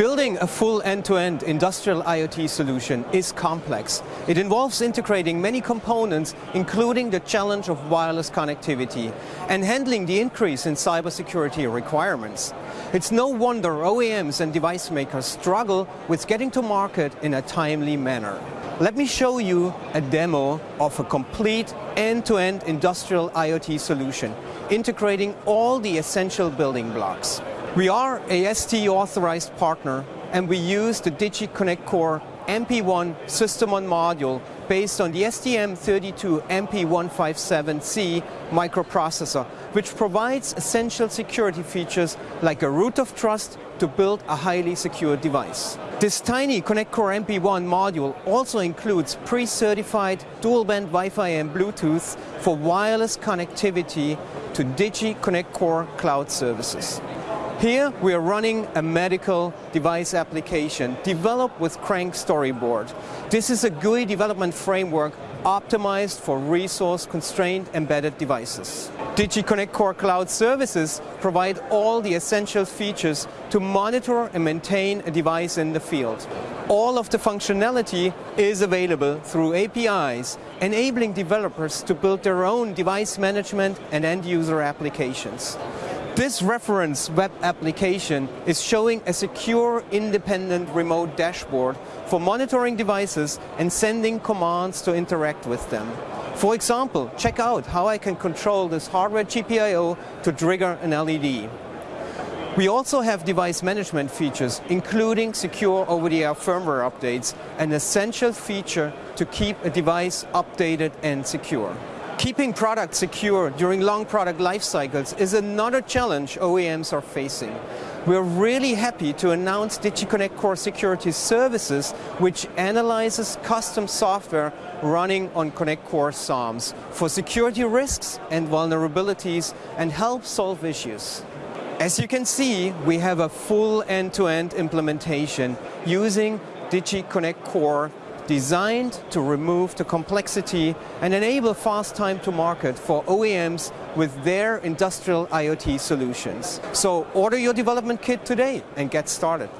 Building a full end-to-end -end industrial IoT solution is complex. It involves integrating many components, including the challenge of wireless connectivity and handling the increase in cybersecurity requirements. It's no wonder OEMs and device makers struggle with getting to market in a timely manner. Let me show you a demo of a complete end-to-end -end industrial IoT solution, integrating all the essential building blocks. We are a ST authorized partner and we use the Digi ConnectCore MP1 system on module based on the STM32 MP157C microprocessor, which provides essential security features like a root of trust to build a highly secure device. This tiny ConnectCore MP1 module also includes pre-certified dual-band Wi-Fi and Bluetooth for wireless connectivity to Digi ConnectCore cloud services. Here we are running a medical device application developed with Crank Storyboard. This is a GUI development framework optimized for resource-constrained embedded devices. Digi ConnectCore Cloud Services provide all the essential features to monitor and maintain a device in the field. All of the functionality is available through APIs, enabling developers to build their own device management and end-user applications. This reference web application is showing a secure independent remote dashboard for monitoring devices and sending commands to interact with them. For example, check out how I can control this hardware GPIO to trigger an LED. We also have device management features, including secure over-the-air firmware updates, an essential feature to keep a device updated and secure. Keeping products secure during long product life cycles is another challenge OEMs are facing. We're really happy to announce Digi ConnectCore Security Services, which analyzes custom software running on ConnectCore SOMs for security risks and vulnerabilities and help solve issues. As you can see, we have a full end-to-end -end implementation using Digi ConnectCore designed to remove the complexity and enable fast time to market for OEMs with their industrial IoT solutions. So order your development kit today and get started.